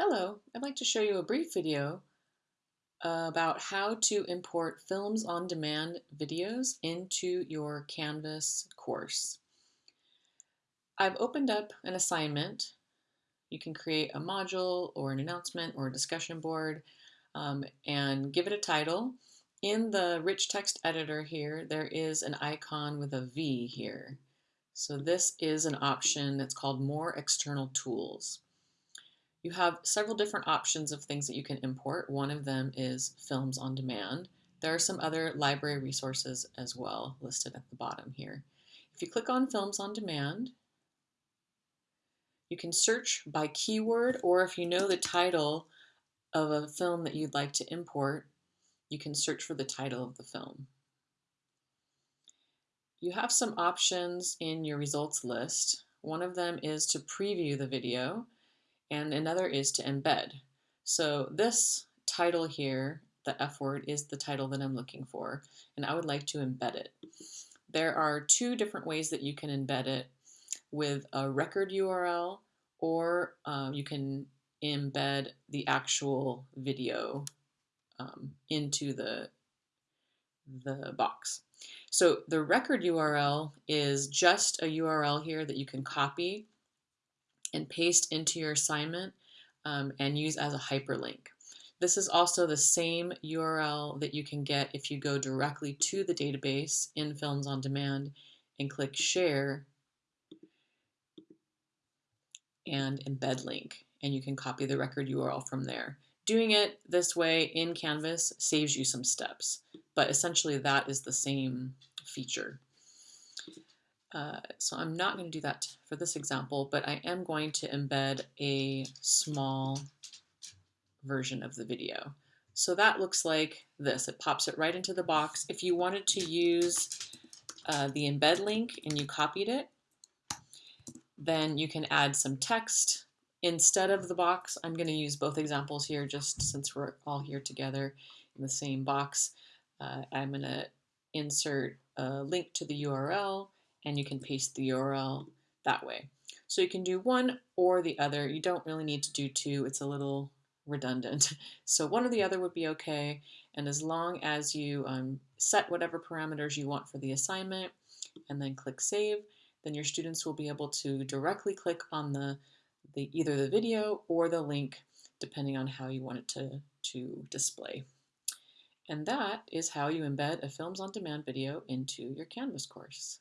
Hello, I'd like to show you a brief video about how to import Films on Demand videos into your Canvas course. I've opened up an assignment. You can create a module or an announcement or a discussion board um, and give it a title. In the rich text editor here, there is an icon with a V here. So this is an option that's called More External Tools. You have several different options of things that you can import. One of them is Films on Demand. There are some other library resources as well listed at the bottom here. If you click on Films on Demand, you can search by keyword or if you know the title of a film that you'd like to import, you can search for the title of the film. You have some options in your results list. One of them is to preview the video and another is to embed. So this title here, the F word, is the title that I'm looking for, and I would like to embed it. There are two different ways that you can embed it with a record URL or uh, you can embed the actual video um, into the, the box. So the record URL is just a URL here that you can copy and paste into your assignment um, and use as a hyperlink. This is also the same URL that you can get if you go directly to the database in Films on Demand and click Share and Embed Link, and you can copy the record URL from there. Doing it this way in Canvas saves you some steps, but essentially that is the same feature. Uh, so I'm not going to do that for this example, but I am going to embed a small version of the video. So that looks like this. It pops it right into the box. If you wanted to use uh, the embed link and you copied it, then you can add some text instead of the box. I'm going to use both examples here just since we're all here together in the same box. Uh, I'm going to insert a link to the URL and you can paste the URL that way. So you can do one or the other. You don't really need to do two. It's a little redundant. So one or the other would be okay. And as long as you um, set whatever parameters you want for the assignment and then click save, then your students will be able to directly click on the, the either the video or the link, depending on how you want it to, to display. And that is how you embed a Films on Demand video into your Canvas course.